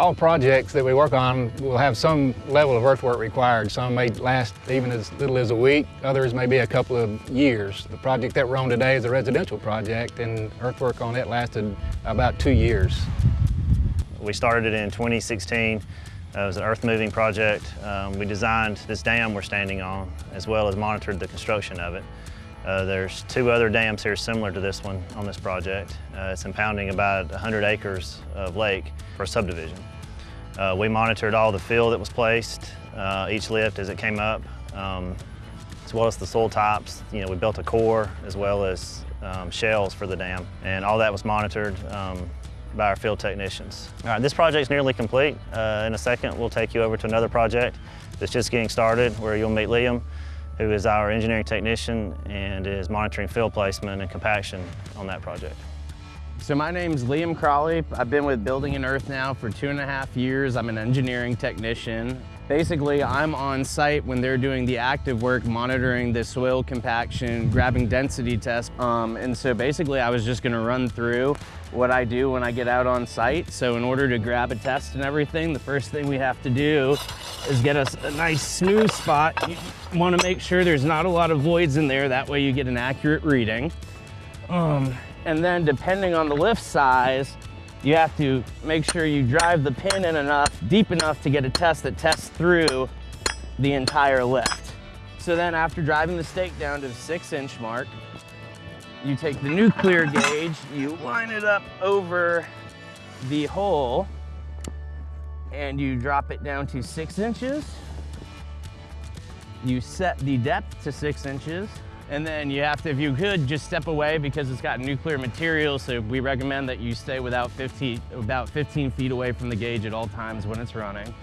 All projects that we work on will have some level of earthwork required. Some may last even as little as a week, others may be a couple of years. The project that we're on today is a residential project and earthwork on it lasted about two years. We started it in 2016. Uh, it was an earth moving project. Um, we designed this dam we're standing on as well as monitored the construction of it. Uh, there's two other dams here similar to this one on this project. Uh, it's impounding about 100 acres of lake for a subdivision. Uh, we monitored all the fill that was placed, uh, each lift as it came up, um, as well as the soil types. You know, we built a core as well as um, shells for the dam, and all that was monitored um, by our field technicians. All right, this project's nearly complete. Uh, in a second, we'll take you over to another project that's just getting started where you'll meet Liam, who is our engineering technician and is monitoring field placement and compaction on that project. So my name's Liam Crawley. I've been with Building and Earth now for two and a half years. I'm an engineering technician. Basically, I'm on site when they're doing the active work, monitoring the soil compaction, grabbing density tests. Um, and so basically, I was just gonna run through what I do when I get out on site. So in order to grab a test and everything, the first thing we have to do is get us a nice smooth spot. You wanna make sure there's not a lot of voids in there. That way you get an accurate reading. Um, and then depending on the lift size, you have to make sure you drive the pin in enough, deep enough to get a test that tests through the entire lift. So then after driving the stake down to the six inch mark, you take the nuclear gauge, you line it up over the hole, and you drop it down to six inches. You set the depth to six inches, and then you have to, if you could, just step away because it's got nuclear material. So we recommend that you stay without 15, about 15 feet away from the gauge at all times when it's running.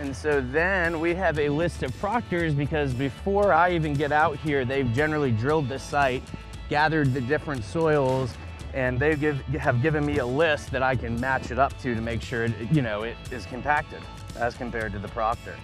And so then we have a list of proctors because before I even get out here, they've generally drilled the site, gathered the different soils, and they give, have given me a list that I can match it up to to make sure it, you know, it is compacted as compared to the proctor.